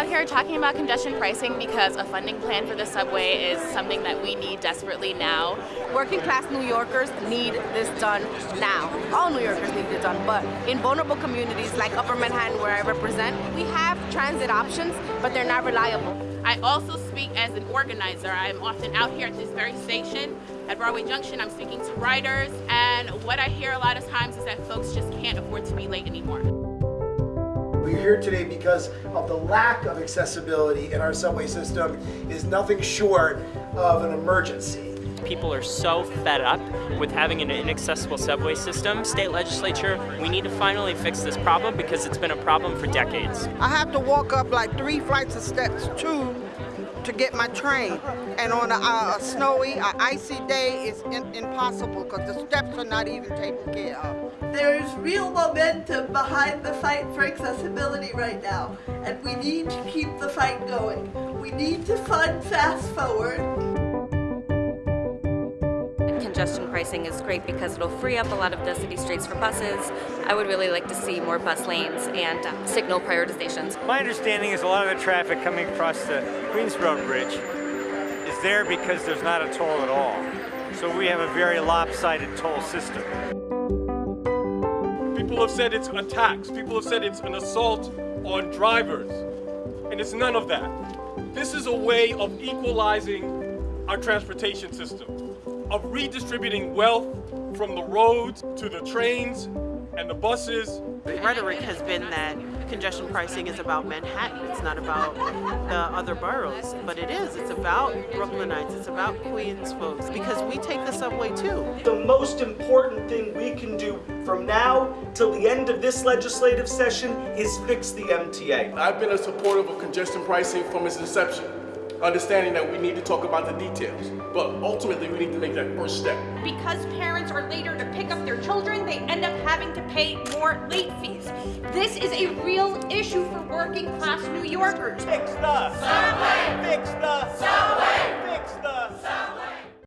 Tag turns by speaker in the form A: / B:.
A: out here talking about congestion pricing because a funding plan for the subway is something that we need desperately now.
B: Working class New Yorkers need this done now. All New Yorkers need it done, but in vulnerable communities like Upper Manhattan where I represent, we have transit options, but they're not reliable.
A: I also speak as an organizer. I'm often out here at this very station at Broadway Junction. I'm speaking to riders, and what I hear a lot of times is that folks just can't afford to be late anymore.
C: We're here today because of the lack of accessibility in our subway system is nothing short of an emergency.
D: People are so fed up with having an inaccessible subway system. State legislature, we need to finally fix this problem because it's been a problem for decades.
E: I have to walk up like three flights of steps to to get my train. And on a, a snowy, a icy day, it's in, impossible because the steps are not even taken care of.
F: There's real momentum behind the fight for accessibility right now, and we need to keep the fight going. We need to fund Fast Forward.
G: Congestion pricing is great because it'll free up a lot of the city streets for buses. I would really like to see more bus lanes and uh, signal prioritizations.
H: My understanding is a lot of the traffic coming across the Queensboro Bridge is there because there's not a toll at all. So we have a very lopsided toll system.
I: People have said it's a tax. People have said it's an assault on drivers. And it's none of that. This is a way of equalizing our transportation system, of redistributing wealth from the roads to the trains and the buses.
J: The rhetoric has been that congestion pricing is about Manhattan. It's not about the other boroughs, but it is. It's about Brooklynites. It's about Queens folks because we take the subway too.
K: The most important thing we can do from now till the end of this legislative session is fix the MTA.
I: I've been a supporter of congestion pricing from its inception understanding that we need to talk about the details. But ultimately, we need to make that first step.
L: Because parents are later to pick up their children, they end up having to pay more late fees. This is a real issue for working class New Yorkers.
K: Fix the subway! Fix the subway!